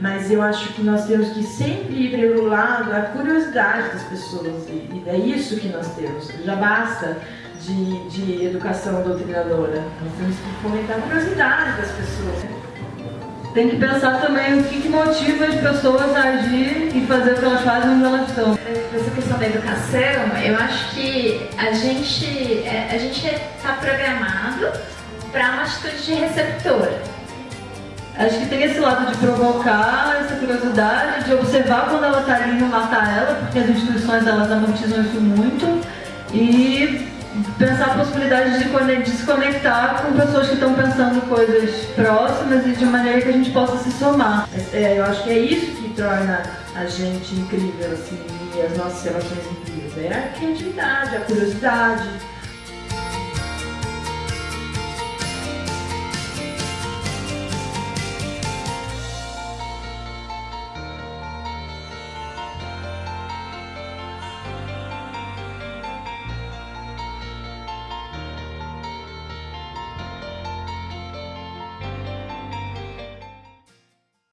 mas eu acho que nós temos que sempre ir pelo lado da curiosidade das pessoas, e é isso que nós temos, já basta de, de educação doutrinadora, nós temos que fomentar a curiosidade das pessoas. Tem que pensar também o que, que, motiva as pessoas a agir e fazer o que elas fazem onde elas estão. Essa questão da educação, eu acho que a gente é, a gente está programado para uma atitude de receptor. Acho que tem esse lado de provocar essa curiosidade, de observar quando ela está ali e não matar ela, porque as instituições elas amortizam isso muito. E pensar a possibilidade de, de se conectar com pessoas que estão pensando coisas próximas e de maneira que a gente possa se somar. É, eu acho que é isso que torna a gente incrível, assim, e as nossas relações incríveis. É a criatividade, a curiosidade,